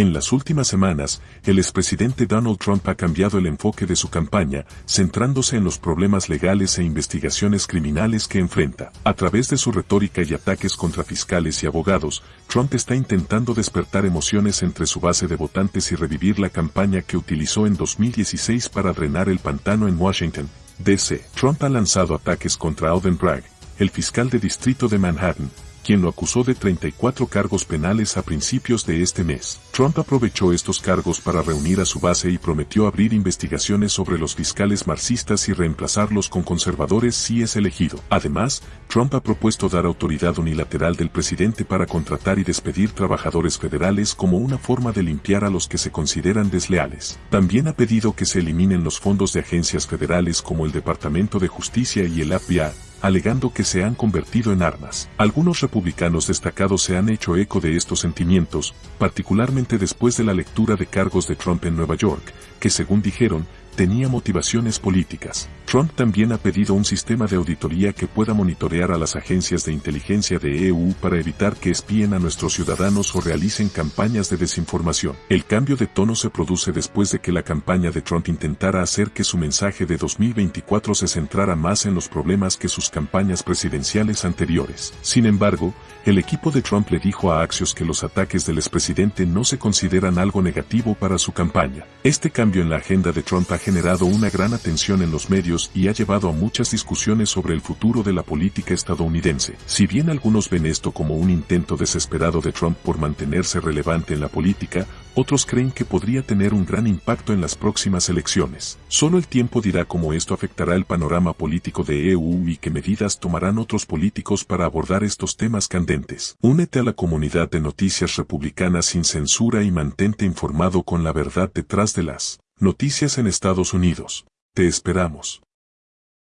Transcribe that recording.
En las últimas semanas, el expresidente Donald Trump ha cambiado el enfoque de su campaña, centrándose en los problemas legales e investigaciones criminales que enfrenta. A través de su retórica y ataques contra fiscales y abogados, Trump está intentando despertar emociones entre su base de votantes y revivir la campaña que utilizó en 2016 para drenar el pantano en Washington, D.C. Trump ha lanzado ataques contra Alvin Bragg, el fiscal de distrito de Manhattan, quien lo acusó de 34 cargos penales a principios de este mes. Trump aprovechó estos cargos para reunir a su base y prometió abrir investigaciones sobre los fiscales marxistas y reemplazarlos con conservadores si es elegido. Además, Trump ha propuesto dar autoridad unilateral del presidente para contratar y despedir trabajadores federales como una forma de limpiar a los que se consideran desleales. También ha pedido que se eliminen los fondos de agencias federales como el Departamento de Justicia y el FBI, alegando que se han convertido en armas. Algunos republicanos destacados se han hecho eco de estos sentimientos, particularmente después de la lectura de cargos de Trump en Nueva York, que según dijeron, tenía motivaciones políticas. Trump también ha pedido un sistema de auditoría que pueda monitorear a las agencias de inteligencia de EU para evitar que espíen a nuestros ciudadanos o realicen campañas de desinformación. El cambio de tono se produce después de que la campaña de Trump intentara hacer que su mensaje de 2024 se centrara más en los problemas que sus campañas presidenciales anteriores. Sin embargo, el equipo de Trump le dijo a Axios que los ataques del expresidente no se consideran algo negativo para su campaña. Este cambio en la agenda de Trump ha generado una gran atención en los medios y ha llevado a muchas discusiones sobre el futuro de la política estadounidense. Si bien algunos ven esto como un intento desesperado de Trump por mantenerse relevante en la política, otros creen que podría tener un gran impacto en las próximas elecciones. Solo el tiempo dirá cómo esto afectará el panorama político de EU y qué medidas tomarán otros políticos para abordar estos temas candentes. Únete a la comunidad de noticias republicanas sin censura y mantente informado con la verdad detrás de las noticias en Estados Unidos. Te esperamos.